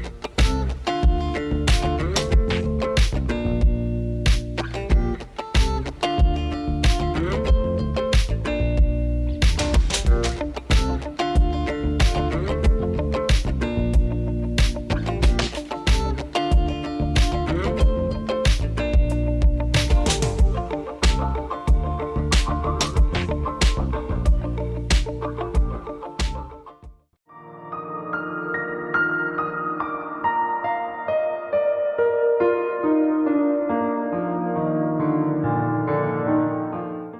story.